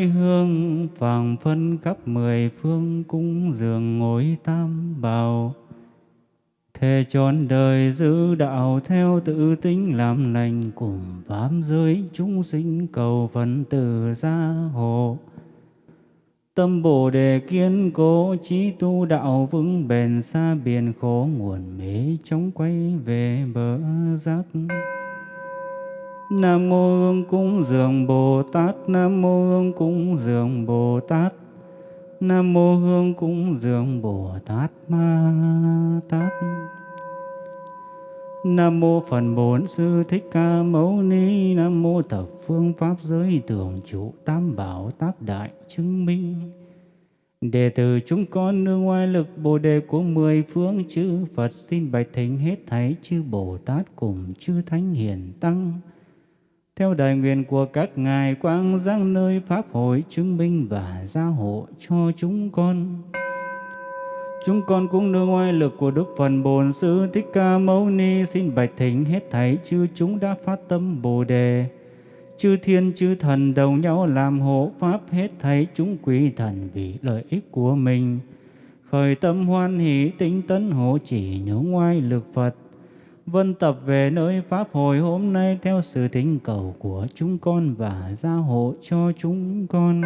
đám hương vàng phân khắp mười phương cung dường ngồi tam bảo Thề trọn đời giữ đạo theo tự tính làm lành cùng bám giới chúng sinh cầu phần từ gia hộ. Tâm Bồ đề kiên cố trí tu đạo vững bền xa biển khổ nguồn mế chống quay về bờ giác. Nam mô Hương cúng dường Bồ Tát, Nam mô Hương cúng dường Bồ Tát. Nam mô Hương cúng dường Bồ Tát Ma Tát. Nam mô Phật Bổn Sư Thích Ca Mâu Ni Nam mô Thập Phương Pháp Giới Tưởng trụ Tam Bảo Tác Đại Chứng Minh Đệ tử chúng con nương ngoài lực Bồ Đề của mười phương chư Phật xin bạch thỉnh hết thảy chư Bồ Tát cùng chư Thánh Hiền Tăng theo đại nguyện của các ngài quang giang nơi pháp hội chứng minh và gia hộ cho chúng con. Chúng con cũng nương oai lực của Đức Phật Bổn Sư Thích Ca Mâu Ni xin bạch thỉnh hết thảy chư chúng đã phát tâm Bồ đề. Chư thiên, chư thần đồng nhau làm hộ pháp hết thảy chúng quý thần vì lợi ích của mình. Khởi tâm hoan hỷ tinh tấn hộ chỉ nương ngoài lực Phật. Vân tập về nơi Pháp hội hôm nay theo sự thỉnh cầu của chúng con và gia hộ cho chúng con.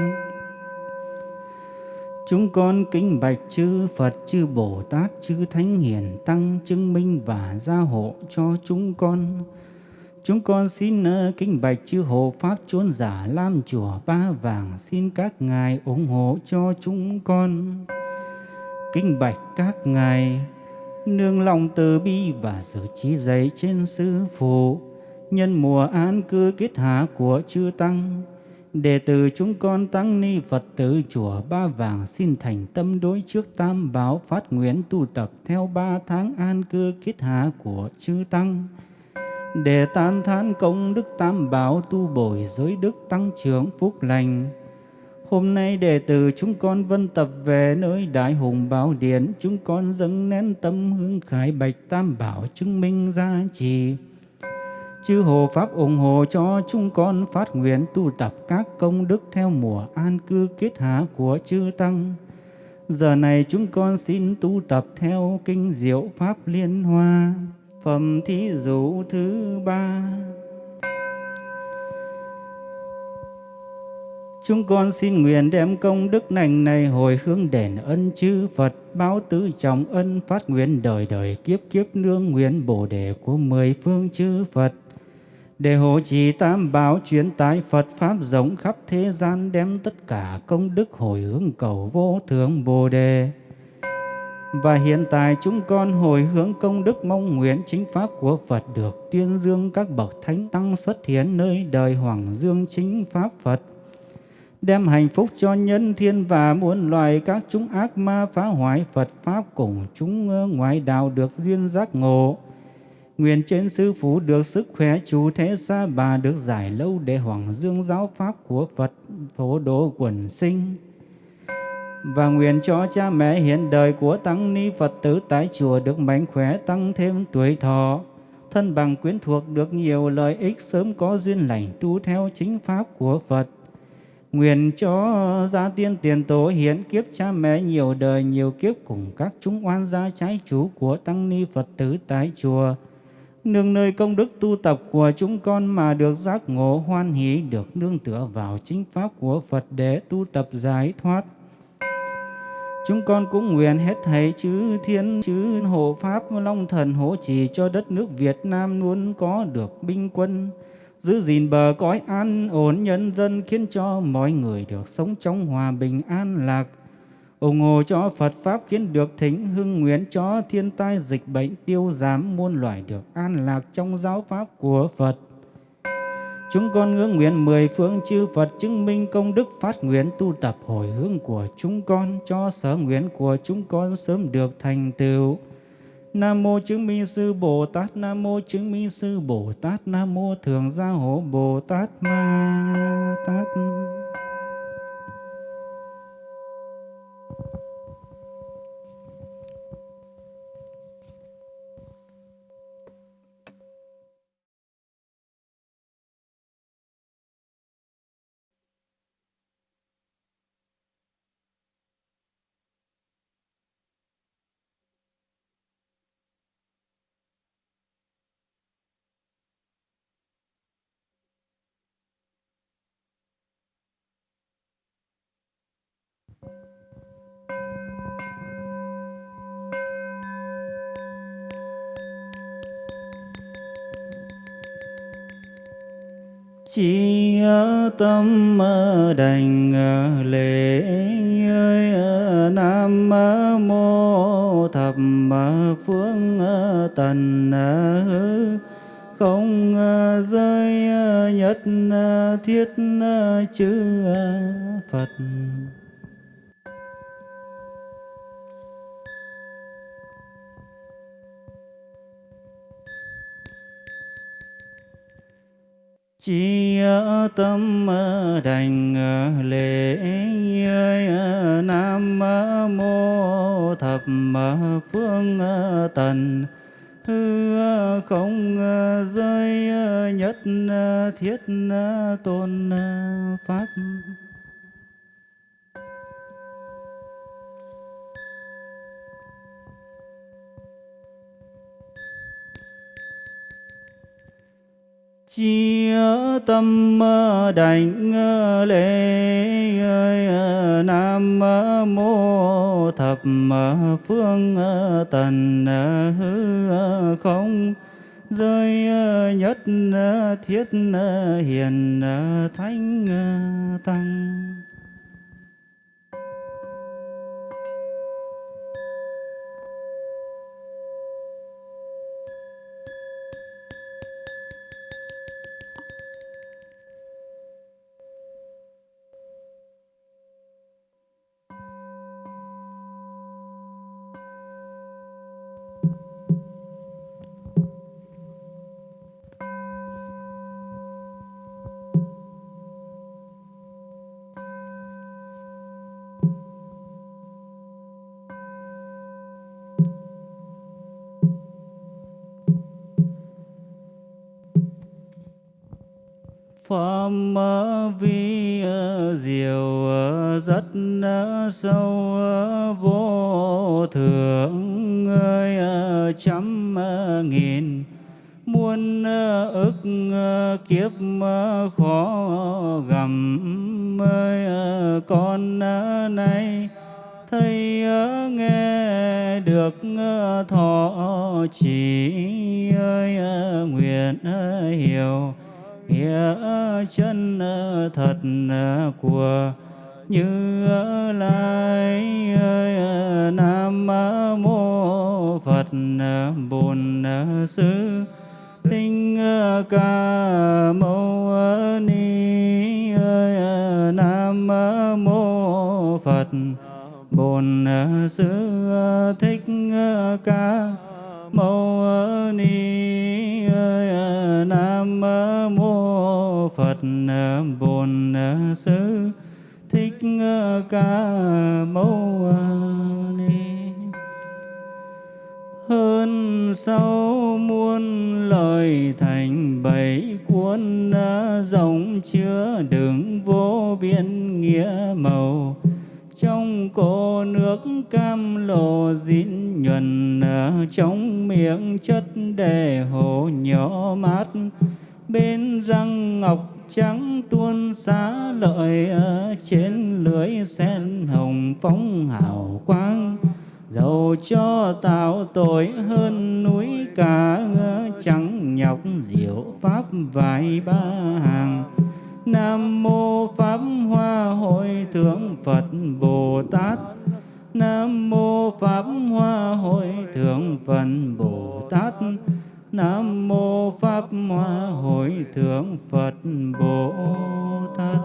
Chúng con kính bạch chư Phật, chư Bồ Tát, chư Thánh Hiền Tăng chứng minh và gia hộ cho chúng con. Chúng con xin ờ, kính bạch chư hộ Pháp chốn giả Lam Chùa Ba Vàng xin các ngài ủng hộ cho chúng con. Kính bạch các ngài nương lòng từ bi và sự trí dạy trên sư phụ. Nhân mùa an cư kết hạ của chư tăng đệ tử chúng con tăng ni phật tử chùa ba vàng xin thành tâm đối trước tam bảo phát nguyện tu tập theo ba tháng an cư kết hạ của chư tăng. Để tan thán công đức tam bảo tu bồi giới đức tăng trưởng phúc lành Hôm nay đệ tử chúng con vân tập về nơi Đại Hùng Bảo điển, chúng con dâng nén tâm hương khải bạch tam bảo chứng minh gia trì. Chư Hồ Pháp ủng hộ cho chúng con phát nguyện tu tập các công đức theo mùa an cư kết hạ của chư Tăng. Giờ này chúng con xin tu tập theo kinh diệu Pháp Liên Hoa, phẩm thí dụ thứ ba. Chúng con xin nguyện đem công đức lành này hồi hướng đền ân chư Phật, báo tứ trọng ân phát nguyện đời đời kiếp kiếp nương nguyện bồ đề của mười phương chư Phật. Để hộ trì tam bảo chuyển tái Phật Pháp rộng khắp thế gian đem tất cả công đức hồi hướng cầu vô thượng bồ đề. Và hiện tại chúng con hồi hướng công đức mong nguyện chính Pháp của Phật được tuyên dương các bậc thánh tăng xuất hiện nơi đời Hoàng Dương chính Pháp Phật đem hạnh phúc cho nhân thiên và muôn loài các chúng ác ma phá hoại Phật Pháp cùng chúng ngoại đạo được duyên giác ngộ. Nguyện trên sư phụ được sức khỏe chủ thế xa bà được giải lâu để hoàng dương giáo Pháp của Phật phổ độ quần sinh. Và nguyện cho cha mẹ hiện đời của Tăng Ni Phật tử tại chùa được mạnh khỏe tăng thêm tuổi thọ, thân bằng quyến thuộc được nhiều lợi ích sớm có duyên lành tu theo chính Pháp của Phật Nguyện cho gia tiên tiền tổ hiến kiếp cha mẹ nhiều đời, nhiều kiếp cùng các chúng oan gia trái chủ của tăng ni Phật tử tại chùa. Nương nơi công đức tu tập của chúng con mà được giác ngộ hoan hỷ, được nương tựa vào chính pháp của Phật để tu tập giải thoát. Chúng con cũng nguyện hết thảy chư thiên, chư hộ pháp, long thần hỗ trì cho đất nước Việt Nam luôn có được binh quân giữ gìn bờ cõi an ổn nhân dân, khiến cho mọi người được sống trong hòa bình an lạc ủng hộ cho Phật Pháp khiến được thính hưng nguyện cho thiên tai, dịch bệnh tiêu giảm muôn loài được an lạc trong giáo Pháp của Phật. Chúng con ngưỡng nguyện mười phương chư Phật chứng minh công đức phát nguyện tu tập hồi hướng của chúng con, cho sở nguyện của chúng con sớm được thành tựu. Nam mô chứng minh sư Bồ Tát, Nam mô chứng minh sư Bồ Tát, Nam mô thường gia hộ Bồ Tát Ma Tát. Chi tâm đành lễ nam mô thập phương tần hư không rơi nhất thiết chư phật. Chi tâm đành lễ nam mô thập phương tần, hư không rơi nhất thiết tôn pháp. Chia tâm ờ, đảnh ờ, lễ ờ, nam mô thập phương tần hư không rơi nhất thiết hiền thánh tăng. Pháp ờ, vi ờ, diệu ờ, rất sâu vô thượng, ơi trăm nghìn. Muôn ức kiếp khó gầm ơi con nay. Thấy nghe được thọ chỉ, ơi nguyện hiểu nghĩa chân thật của như lai nam mô phật bổn sư thích ca mâu ni nam mô phật bổn sư thích ca mâu ni nam mô phật bổn sư. Thích ca mâu ni. Hơn sau muôn lời thành bảy cuốn, rộng chứa đựng vô biên nghĩa màu. Trong cổ nước cam lồ dín nhuần, trong miệng chất đề hồ nhỏ mát bên răng ngọc trắng tuôn xá lợi, ở trên lưới sen hồng phóng hào quang. Dầu cho tạo tội hơn núi cả trắng nhọc diệu pháp vài ba hàng. Nam mô Pháp Hoa Hội Thượng Phật Bồ Tát Nam mô Pháp Hoa Hội Thượng Phật Bồ Tát Nam mô Pháp Hoa Hội Thượng Phật Bồ Tát.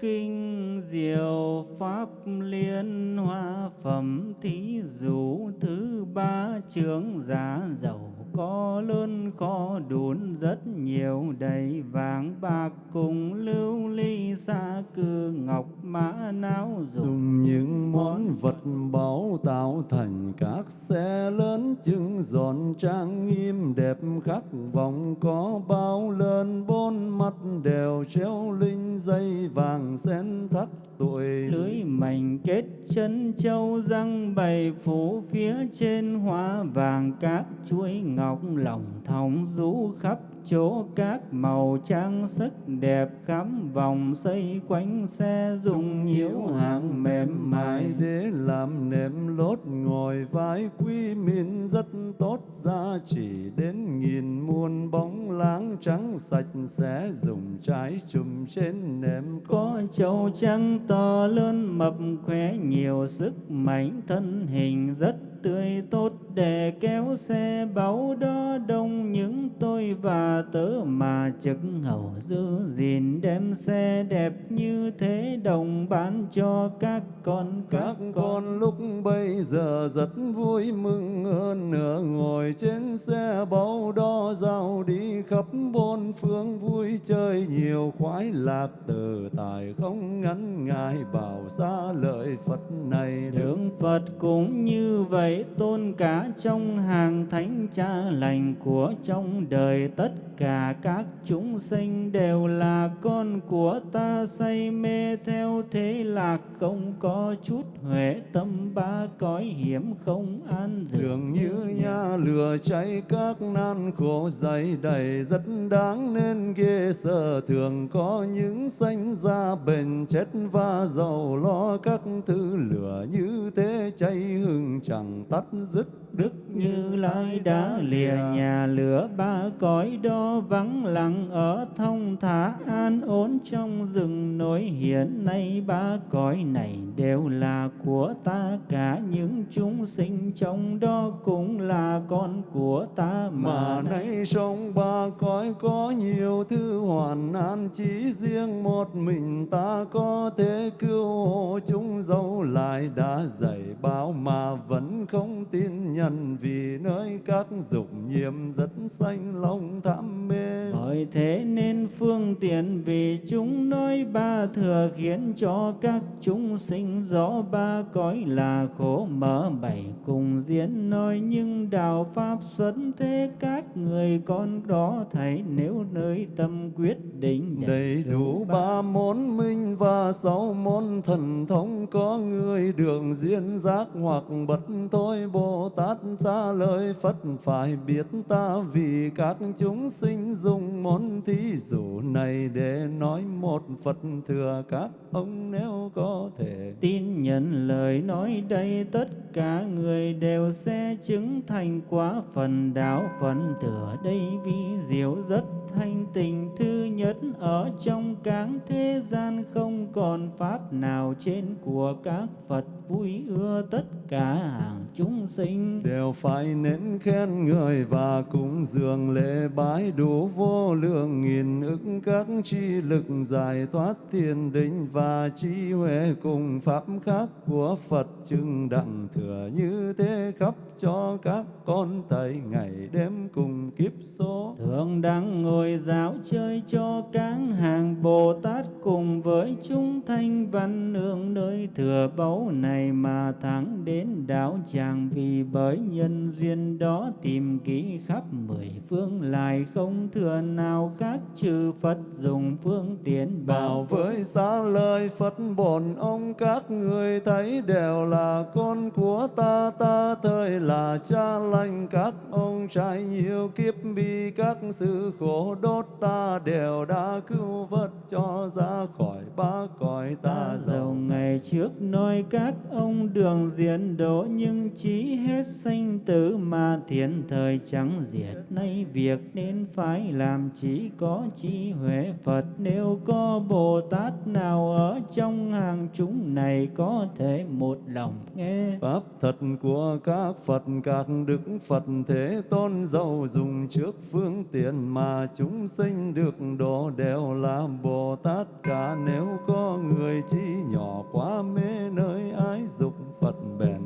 Kinh diệu pháp liên hoa phẩm thí dụ thứ ba chương giá dầu có lớn kho đốn rất nhiều đầy vàng bạc cùng lưu ly sa cư ngọc mã não dùng những món vật báu tạo thành các xe lớn trưng giòn trang nghiêm đẹp khắc vòng có bao lớn bốn mắt đều treo linh dây vàng sen thắt tuổi lưới mảnh kết chân châu răng bày phủ phía trên hoa vàng, các chuỗi ngọc lòng thòng rũ khắp chỗ các màu trang sức đẹp khắm vòng xây quanh xe dùng nhiễu hàng mềm mại để làm nệm lót ngồi vai quý min rất tốt, giá chỉ đến nghìn muôn bóng láng trắng sạch sẽ dùng trái chùm trên nệm. Có châu trắng to lớn mập khỏe nhiều sức mạnh thân hình rất tươi tốt, để kéo xe báu đó đông những tôi và tớ mà trực hầu giữ gìn đem xe đẹp như thế đồng bán cho các con các con. lúc bây giờ rất vui mừng hơn nữa ngồi trên xe báu đó giao đi khắp bốn phương vui chơi nhiều khoái lạc. Từ tài không ngắn ngại bảo xa lợi Phật này đường Phật cũng như vậy tôn cả trong hàng thánh cha lành của trong đời tất cả các chúng sinh đều là con của ta, say mê theo thế lạc không có chút huệ tâm, ba cõi hiểm không an dường. Như nha lửa cháy các nan khổ dày đầy rất đáng nên ghê sợ. Thường có những sanh ra bền chết và giàu lo các thứ lửa như thế cháy hừng chẳng tắt dứt. Đức Như Lai đã lìa nhà lửa ba cõi đó vắng lặng ở thông thả an ổn trong rừng nối hiện nay ba cõi này đều là của ta cả những chúng sinh trong đó cũng là con của ta. Mà, mà nay trong ba cõi có nhiều thứ hoàn an chỉ riêng một mình ta có thể cứu hộ chúng. Dẫu lại đã dạy báo mà vẫn không tin nhận vì nơi các dục nhiễm rất sanh lòng tham mê. Bởi thế nên phương tiện vì chúng nói ba thừa khiến cho các chúng sinh rõ ba cõi là khổ mở bảy cùng diễn nói nhưng đạo pháp xuất thế các người con đó thấy nếu nơi tâm quyết định đầy đủ ba môn minh và sáu môn thần thông có người đường duyên giác hoặc bật thôi bồ tát xa lời Phật phải biết ta vì các chúng sinh dùng món thí dụ này để nói một Phật thừa các ông nếu có thể. Tin nhận lời nói đây, tất cả người đều sẽ chứng thành quá phần đạo phần thừa đây vi diệu rất thanh tình thứ nhất ở trong các thế gian không còn pháp nào trên của các Phật. Vui ưa tất cả hàng chúng sinh. Đều phải nên khen người và cúng dường lễ bái đủ vô lượng nghìn ức các chi lực giải thoát thiền định và trí huệ cùng pháp khác của Phật. Chứng đặng thừa như thế khắp cho các con thầy ngày đêm cùng kiếp số. Thượng đẳng ngồi giáo chơi cho các hàng bồ tát cùng với chúng thanh văn nương nơi thừa báu này mà thắng đến đạo chàng vì bởi nhân duyên đó tìm kỹ khắp mười phương lại không thừa nào khác trừ phật dùng phương tiện bảo với xa lời phật bổn ông các người thấy đều là con của ta ta thời là cha lành các ông trải nhiều kiếp bi các sự khổ đốt ta đều đã cứu vớt cho ra khỏi ba cõi ta giàu ngày trước nói các ông đường diễn đỗ nhưng chí hết sanh tử mà thiện thời chẳng diệt. Nay việc nên phải làm chỉ có trí huệ Phật. Nếu có Bồ Tát nào ở trong hàng chúng này có thể một lòng nghe. Pháp thật của các Phật các đức Phật thế tôn giàu dùng trước phương tiện mà chúng sinh được độ đều là Bồ Tát cả. Nếu có người chi nhỏ quá mê nơi ái dục Phật bèn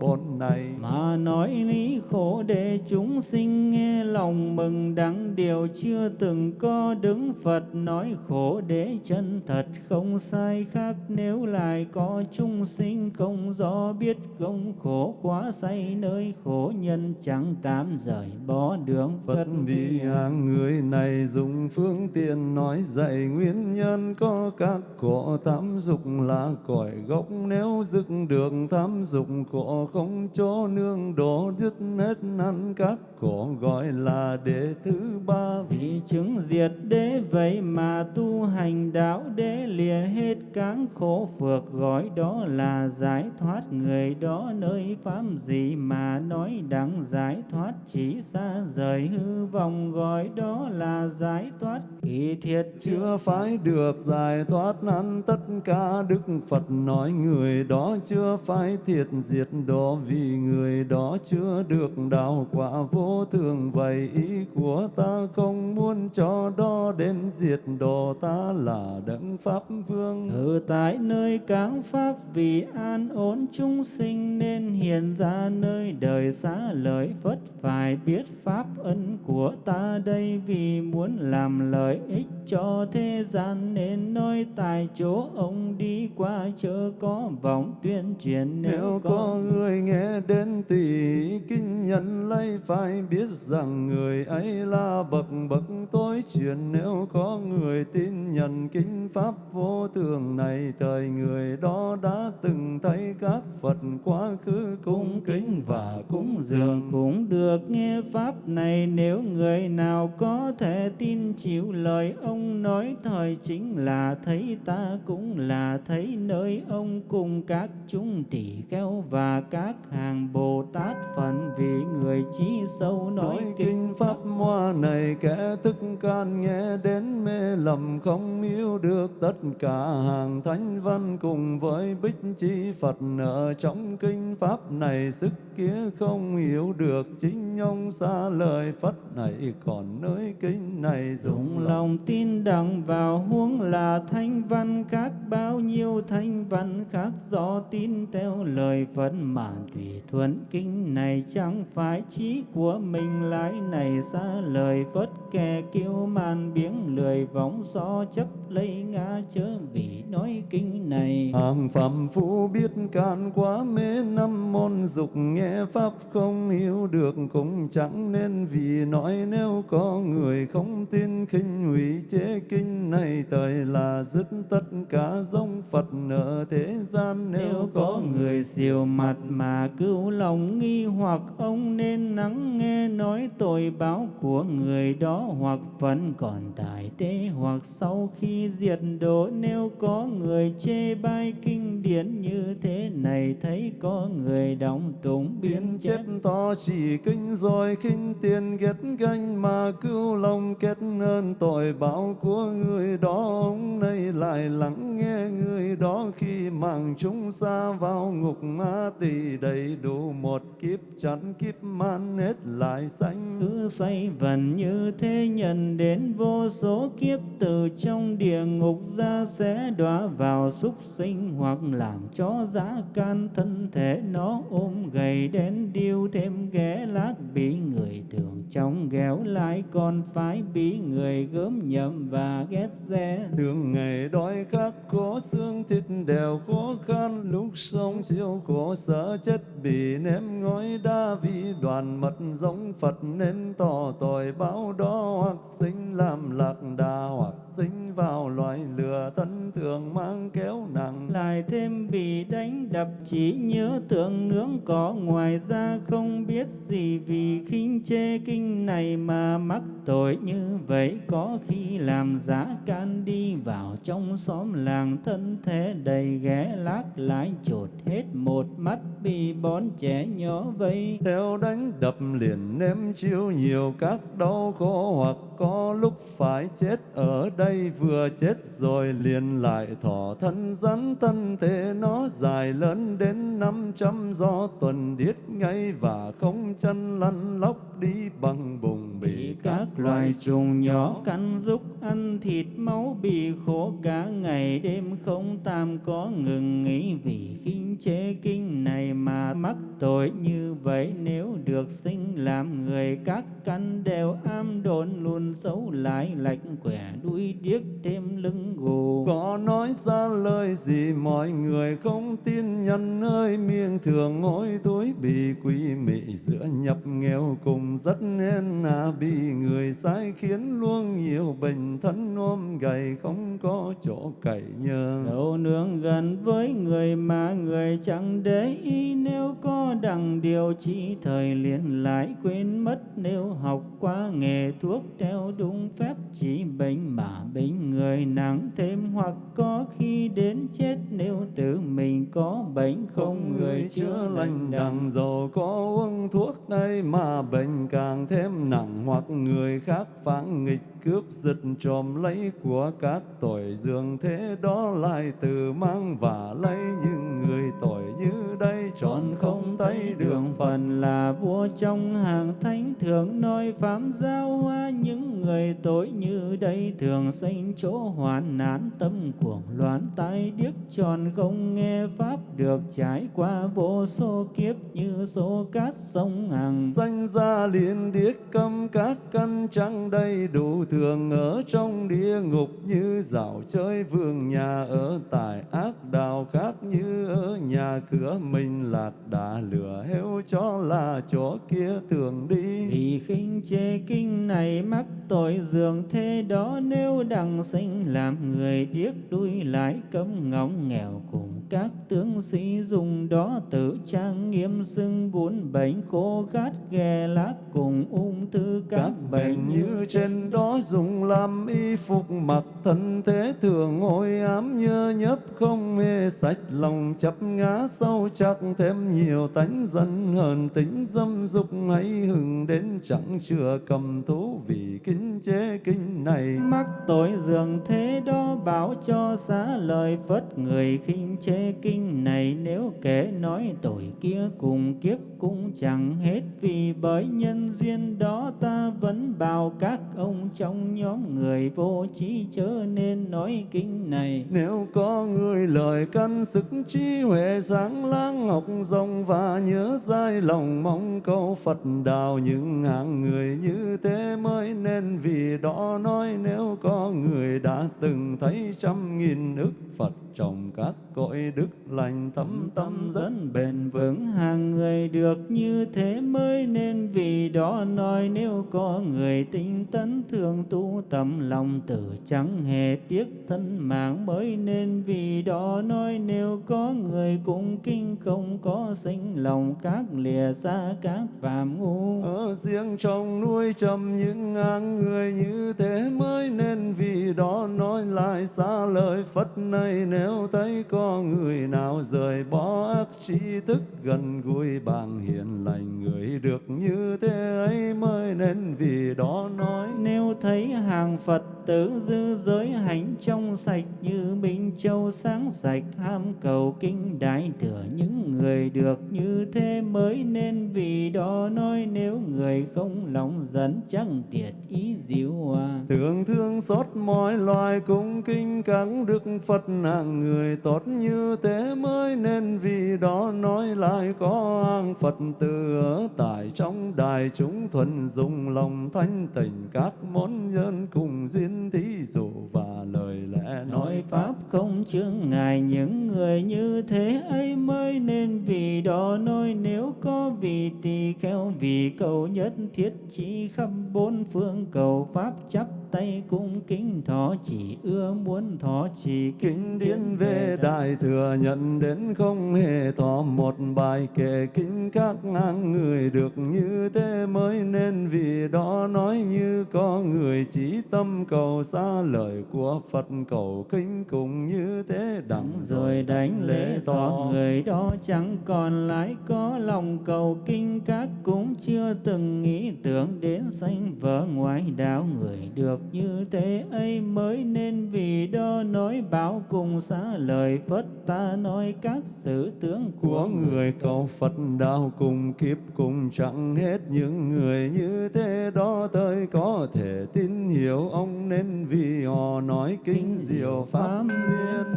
bốn này mà nói lý khổ để chúng sinh nghe lòng mừng đắng điều chưa từng có đứng Phật nói khổ để chân thật không sai khác. Nếu lại có chúng sinh không rõ biết không khổ quá say nơi khổ nhân chẳng tám rời bỏ đường Phật, vì hàng người này dùng phương tiện nói dạy nguyên nhân có các khổ. Tham dục là cội gốc nếu dứt được tham dục khổ không chỗ nương đổ dứt hết ăn các khổ gọi là đệ thứ ba. Vì chứng diệt đế vậy mà tu hành đạo đế lìa hết cáng khổ phược, gọi đó là giải thoát người đó nơi pháp gì mà nói đặng giải thoát chỉ xa rời hư vọng, gọi đó là giải thoát. Kỳ thiệt chưa phải được giải thoát ăn tất cả đức phật nói người đó chưa phải thiệt diệt độ vì người đó chưa được đạo quả vô thường vậy ý của ta không muốn cho đó đến diệt độ ta là đấng pháp vương. Ở tại nơi cáng pháp vì an ổn chúng sinh nên hiện ra nơi đời xá lợi phất phải biết pháp ân của ta đây vì muốn làm lợi ích cho thế gian nên nói tại chỗ ông đi qua chớ có vọng tuyên truyền nếu có người nghe đến tỷ kinh nhân lấy phải biết rằng người ấy là bậc bậc tối truyền. Nếu có người tin nhận kinh pháp vô thường này thời người đó đã từng thấy các phật quá khứ cung kính và cúng dường. cũng được nghe pháp này nếu người nào có thể tin chịu lời ông nói thời chính là thấy ta cũng là thấy nơi ông cùng các chúng tỷ kheo và các hàng bồ tát phận vì người trí sâu nói, kinh pháp hoa này kẻ thức can nghe đến mê lầm không yêu được tất cả hàng thánh văn cùng với bích chi phật. Ở trong kinh pháp này sức kia không hiểu được chính ông xa lời phật này. Còn nơi kinh này dùng lòng tin đặng vào huống là thanh văn khác bao nhiêu thanh văn khác do tin theo lời phật. Mà tùy thuận kinh này chẳng phải trí của mình lái này xa lời phật kẻ kêu man biếng lười vọng so chấp lấy ngã chớ vì nói kinh này. Hàng phạm phu biết can quá mê năm môn dục nghe pháp không hiểu được cũng chẳng nên vì nói nếu có người không tin khinh hủy chế kinh này thời là dứt tất cả giống Phật ở thế gian. Nếu, nếu có người siêu mặt mà cứu lòng nghi hoặc ông nên nắng nghe nói tội báo của người đó hoặc vẫn còn tại tế hoặc sau khi diệt độ. Nếu có người chê bai kinh điển như thế này thấy có người đóng tụng biến chép to chỉ kinh rồi khinh tiền ghét ganh mà cứu lòng kết ơn tội báo của người đó. Ông này lại lắng nghe người đó khi mang chúng xa vào ngục ma tỳ đầy đủ một kiếp chắn kiếp man hết lại sanh. Cứ xoay vần như thế nhận đến vô số kiếp từ trong địa ngục ra sẽ đọa vào súc sinh hoặc làm cho giá can thân thể nó ôm gầy đến điêu thêm ghé lác bị người thường trong ghéo lại còn phải bị người gớm nhậm và ghét rẽ thường ngày đói khát khổ xương thịt đều khó khăn lúc sống chịu khổ sở chết bị ném ngói đa vì đoàn mật giống Phật nên tỏ tội báo đó hoặc sinh làm lạc đà hoặc sinh vào loài lừa thân thường mang kéo nặng. Lại thêm bị đánh đập chỉ nhớ tượng nướng cỏ ngoài ra không biết gì vì khinh chê kinh này mà mắc tội như vậy. Có khi làm giả can đi vào trong xóm làng thân thế đầy ghé lác lại chột hết một mắt bị bón trẻ nhỏ vây. Theo đánh đập liền ném chiêu nhiều các đau khổ hoặc có lúc phải chết ở đây vừa chết rồi liền lại thọ thân rắn thân thể nó dài lớn đến năm trăm do tuần điết ngay và không chân lăn lóc đi bằng bùng bị các loài trùng nhỏ cắn rúc ăn thịt máu bị khổ cả ngày đêm không tam có ngừng nghỉ vì khinh chế kinh này mà mắc tội như vậy. Nếu được sinh làm người các căn đều am đồn luôn xấu lại lạch quẻ đuôi điếc thêm lưng gù. Có nói ra lời gì mọi người không tin nhân ơi miệng thường ngôi túi bị quỷ mị giữa nhập nghèo cùng rất nên à bị người sai khiến luôn nhiều bệnh thân ôm gầy không có chỗ cậy nhờ. Đâu nương gần với người mà người chẳng để ý nếu có đằng không điều chi thời liền lại quên mất. Nếu học qua nghề thuốc theo đúng phép chỉ bệnh mà bệnh người nặng thêm hoặc có khi đến chết. Nếu tự mình có bệnh không người chữa lành đằng. dầu có uống thuốc đây mà bệnh càng thêm nặng hoặc người khác phản nghịch cướp giật trộm lấy của các tội, dường thế đó lại từ mang và lấy những người tội như đây. Trọn không thấy đường phần là vua trong hàng thánh thường nói phạm giao hoa những người tội như đây thường sinh chỗ hoàn nạn tâm cuồng loạn tai điếc. Tròn không nghe pháp được trải qua vô số kiếp như số cát sông hàng danh gia liền điếc câm các căn trăng đầy đủ thường ở trong địa ngục như dạo chơi vương nhà ở tại ác đạo khác như ở nhà cửa mình lạt đã lửa heo cho là chỗ kia thường đi. Vì khinh chê kinh này mắc tội dường thế đó, nếu đằng sinh làm người điếc đuôi lại cấm ngóng nghèo cùng các tướng sĩ dùng đó tự trang nghiêm xưng bốn bệnh khô khát ghè lác cùng ung thư các, các bệnh. như trên đó dùng làm y phục mặc thân thế thường ngồi ám nhơ nhấp không mê sạch lòng chấp ngã sâu chắc thêm nhiều tánh dân hờn tính dâm dục ấy hừng đến chẳng chưa cầm thú vì kính chế kinh này. Mắc tội dường thế đó bảo cho xá lời phất người khinh chế kinh này. Nếu kể nói tội kia cùng kiếp cũng chẳng hết vì bởi nhân duyên đó ta vẫn bảo các ông trong nhóm người vô trí chớ nên nói kinh này. Nếu có người lời căn sức trí huệ sáng láng ngọc rộng và nhớ dai lòng mong câu Phật đào những hạng người như thế mới nên vì đó nói nếu có người đã từng thấy trăm nghìn ức Phật trồng các cội đức lành thấm tâm dẫn bền vững. Hàng người được như thế mới nên vì đó nói nếu có người tinh tấn thường tu tâm lòng tử chẳng hề tiếc thân mạng mới nên vì đó nói nếu có người cũng kinh không có sinh lòng các lìa xa các phạm ngu. Ở riêng trong nuôi trầm những ngang người như thế mới nên vì đó nói lại xa lời Phật này nếu thấy có người nào rời bỏ ác trí thức gần gũi bằng hiền lành, người được như thế ấy mới nên vì đó nói. Nếu thấy hàng Phật tử dư giới hành trong sạch như Minh Châu sáng sạch, ham cầu kinh đại thừa những người được như thế mới nên vì đó nói nếu người không lòng dẫn chẳng tiệt ý diệu hòa. Tưởng thương xót mọi loài cung kinh các đức Phật hạng người tốt như thế mới nên vì đó nói lại có an Phật tử ở tại trong đài chúng thuần dùng lòng thanh tịnh các món nhân cùng duyên thí dụ và lời lẽ nói pháp không chướng ngại những người như thế ấy mới nên vì đó nói nếu có vì tỳ kheo vì cầu nhất thiết chỉ khắp bốn phương cầu pháp chấp tay cung kính thọ chỉ ưa muốn thọ chỉ kinh điển về đại thừa nhận đến không hề thọ một bài kệ kinh các ngang người được như thế mới nên vì đó nói như có người chỉ tâm cầu xa lời của Phật cầu kinh cùng như thế đặng rồi đánh lễ tỏ người đó chẳng còn lại có lòng cầu kinh các cũng chưa từng nghĩ tưởng đến sanh vợ ngoại đạo người được như thế ấy mới nên vì đó nói bảo cùng xá lời Phật ta nói các sự tướng của, của người. cầu Phật đạo cùng kiếp cùng chẳng hết những người như thế. Đó tới có thể tin hiểu ông nên vì họ nói kinh diệu pháp liên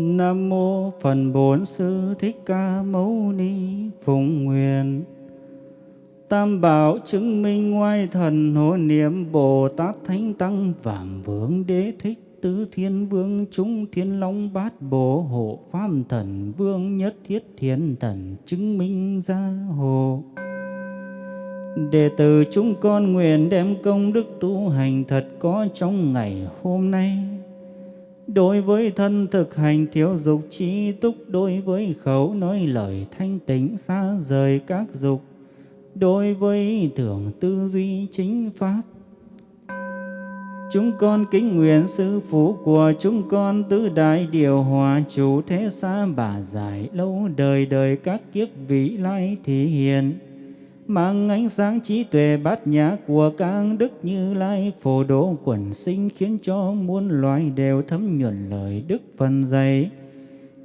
Nam mô Phần Bổn Sư Thích Ca Mâu Ni Phụng Nguyện Tam bảo chứng minh ngoài thần hộ niệm Bồ Tát Thánh Tăng Vảm vương Đế Thích, tứ thiên vương chúng thiên long bát bộ hộ pháp thần vương, nhất thiết thiên thần chứng minh gia hộ Đệ tử chúng con nguyện đem công đức tu hành thật có trong ngày hôm nay. Đối với thân thực hành thiếu dục trí túc, đối với khẩu nói lời thanh tịnh xa rời các dục, đối với tưởng tư duy chính pháp. Chúng con kính nguyện sư phụ của chúng con tứ đại điều hòa chủ thế xa bà giải lâu đời đời các kiếp vị lai thị hiện mang ánh sáng trí tuệ bát nhã của các đức như lai phổ độ quần sinh khiến cho muôn loài đều thấm nhuần lời đức phần dạy.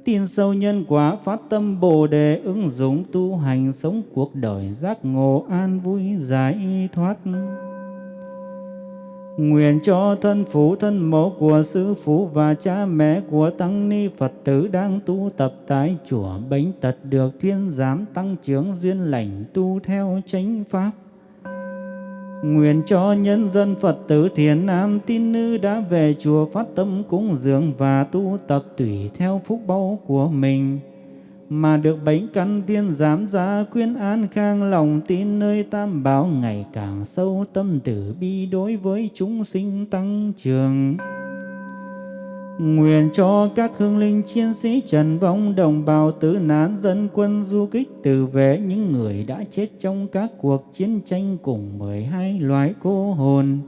Tin sâu nhân quả phát tâm bồ đề ứng dụng tu hành sống cuộc đời giác ngộ an vui giải thoát. Nguyện cho thân phụ, thân mẫu của sư phụ và cha mẹ của tăng ni Phật tử đang tu tập tại chùa Bánh Tật được thiên giám tăng trưởng duyên lành tu theo chánh pháp. Nguyện cho nhân dân Phật tử thiền nam tín nữ đã về chùa phát tâm cúng dường và tu tập tùy theo phúc báu của mình mà được bánh căn tiên giám gia khuyên an khang lòng tin nơi tam bảo ngày càng sâu tâm tử bi đối với chúng sinh tăng trường Nguyện cho các hương linh chiến sĩ trần vong đồng bào tử nạn dân quân du kích tử vệ những người đã chết trong các cuộc chiến tranh cùng mười hai loài cô hồn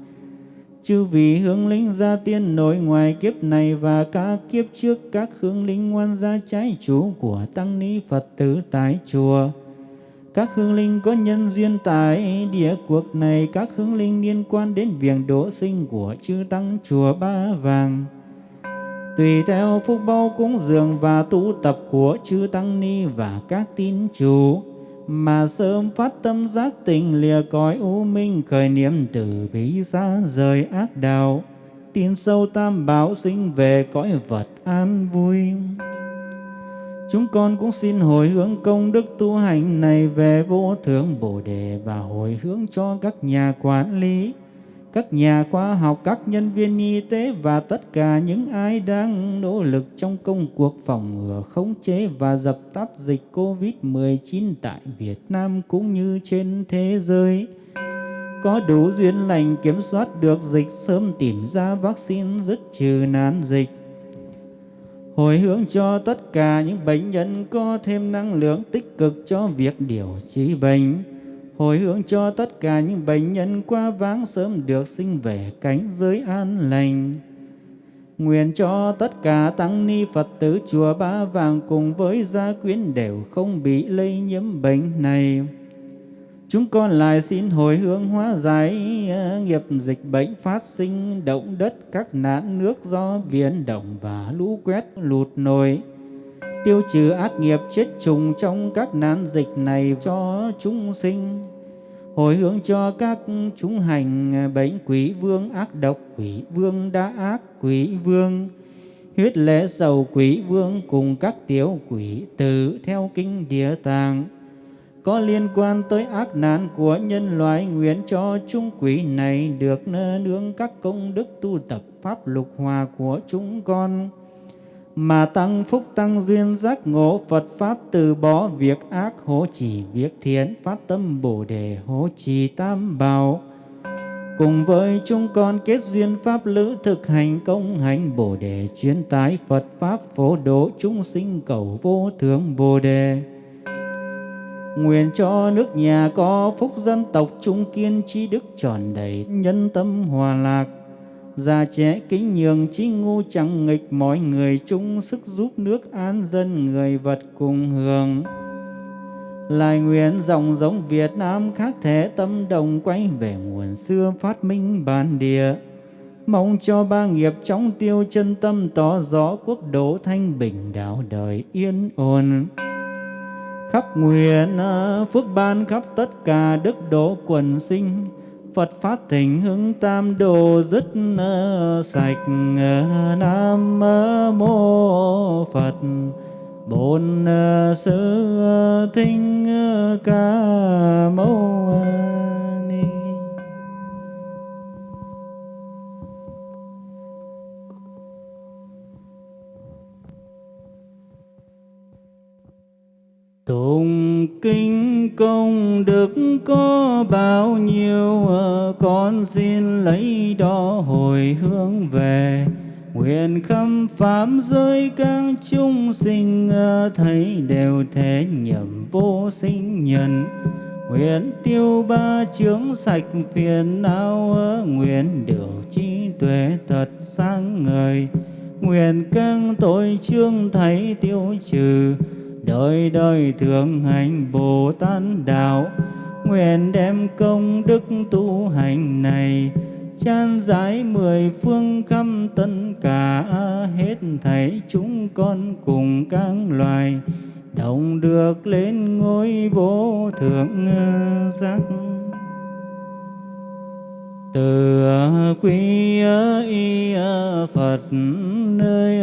chư vị hướng linh gia tiên nội ngoài kiếp này và các kiếp trước các hướng linh ngoan gia trái chủ của tăng ni Phật tử tại chùa. Các hương linh có nhân duyên tại địa cuộc này, các hương linh liên quan đến việc đỗ sinh của chư tăng chùa Ba Vàng. Tùy theo phúc bao cúng dường và tu tập của chư tăng ni và các tín chủ, mà sớm phát tâm giác tình lìa cõi u minh, khởi niệm từ bi xa rời ác đạo. Tin sâu tam bảo sinh về cõi vật an vui. Chúng con cũng xin hồi hướng công đức tu hành này về vô thượng bồ đề và hồi hướng cho các nhà quản lý các nhà khoa học, các nhân viên y tế và tất cả những ai đang nỗ lực trong công cuộc phòng ngừa, khống chế và dập tắt dịch COVID-19 tại Việt Nam cũng như trên thế giới. Có đủ duyên lành kiểm soát được dịch sớm tìm ra vaccine dứt trừ nạn dịch. Hồi hướng cho tất cả những bệnh nhân có thêm năng lượng tích cực cho việc điều trị bệnh hồi hướng cho tất cả những bệnh nhân qua váng sớm được sinh về cánh giới an lành. Nguyện cho tất cả tăng ni Phật tử chùa Ba Vàng cùng với gia quyến đều không bị lây nhiễm bệnh này. Chúng con lại xin hồi hướng hóa giải à, nghiệp dịch bệnh phát sinh, động đất các nạn nước do biển động và lũ quét lụt nổi tiêu trừ ác nghiệp, chết trùng trong các nạn dịch này cho chúng sinh. Hồi hướng cho các chúng hành, bệnh quỷ vương ác độc, quỷ vương đã ác, quỷ vương huyết lễ sầu, quỷ vương cùng các tiểu quỷ tử theo kinh địa tạng. Có liên quan tới ác nạn của nhân loại, nguyện cho chúng quỷ này được nương các công đức tu tập pháp lục hòa của chúng con mà tăng phúc tăng duyên giác ngộ Phật Pháp từ bỏ việc ác hỗ trì việc thiện, phát tâm Bồ Đề hỗ trì tam bảo. Cùng với chúng con kết duyên Pháp lữ thực hành công hành Bồ Đề chuyên tái Phật Pháp phổ độ chúng sinh cầu vô thượng Bồ Đề. Nguyện cho nước nhà có phúc dân tộc trung kiên, trí đức tròn đầy nhân tâm hòa lạc già trẻ kính nhường chí ngu chẳng nghịch, mọi người chung sức giúp nước an dân, người vật cùng hưởng. Lại nguyện dòng giống Việt Nam khác thể tâm đồng quay về nguồn xưa phát minh bản địa. Mong cho ba nghiệp chóng tiêu chân tâm tỏ rõ quốc độ thanh bình, đạo đời yên ổn. Khắp nguyện ờ, phước ban khắp tất cả đức độ quần sinh Phật phát thỉnh hướng tam đồ, dứt ờ, sạch ờ, Nam mô Phật. Bồn ờ, sư thinh ca, mâu ni. Tụng kinh công đức có bao nhiêu ờ, con xin lấy đó hồi hướng về. Nguyện khâm pháp giới các chúng sinh ờ, thấy đều thế nhầm vô sinh nhân. Nguyện tiêu ba chướng sạch phiền não ờ, nguyện được trí tuệ thật sáng ngời. Nguyện các tội chương thấy tiêu trừ đời đời thường hành bồ tát đạo, nguyện đem công đức tu hành này, chan giải mười phương khắp tất cả, hết thảy chúng con cùng các loài, đồng được lên ngôi vô thượng giác. Từ quy y phật, nơi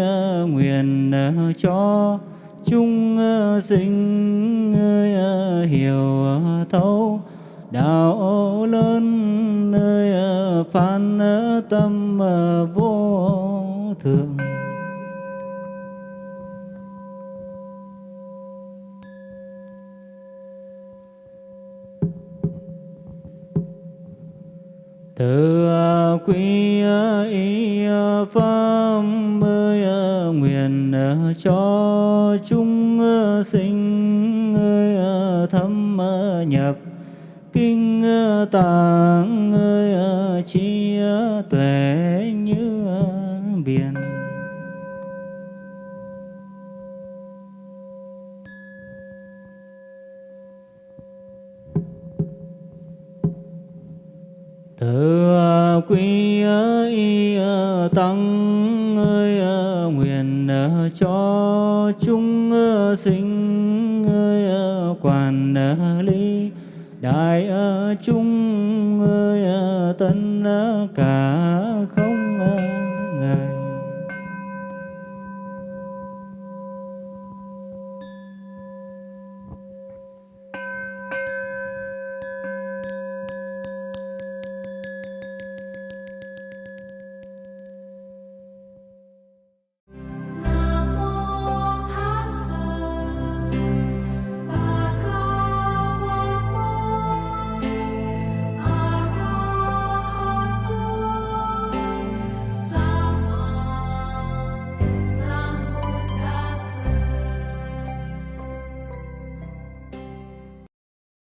nguyện cho chúng ờ, sinh ờ, ờ, hiểu thấu. Đạo lớn nơi phan tâm vô thường. Từ quy y pháp mới nguyện cho chúng ờ, sinh ờ, thâm ờ, nhập, kinh tạng chi tuệ như biển. Từ quy y tăng cho chúng ờ, sinh ơi quản lý. Đại chúng ơi tân cả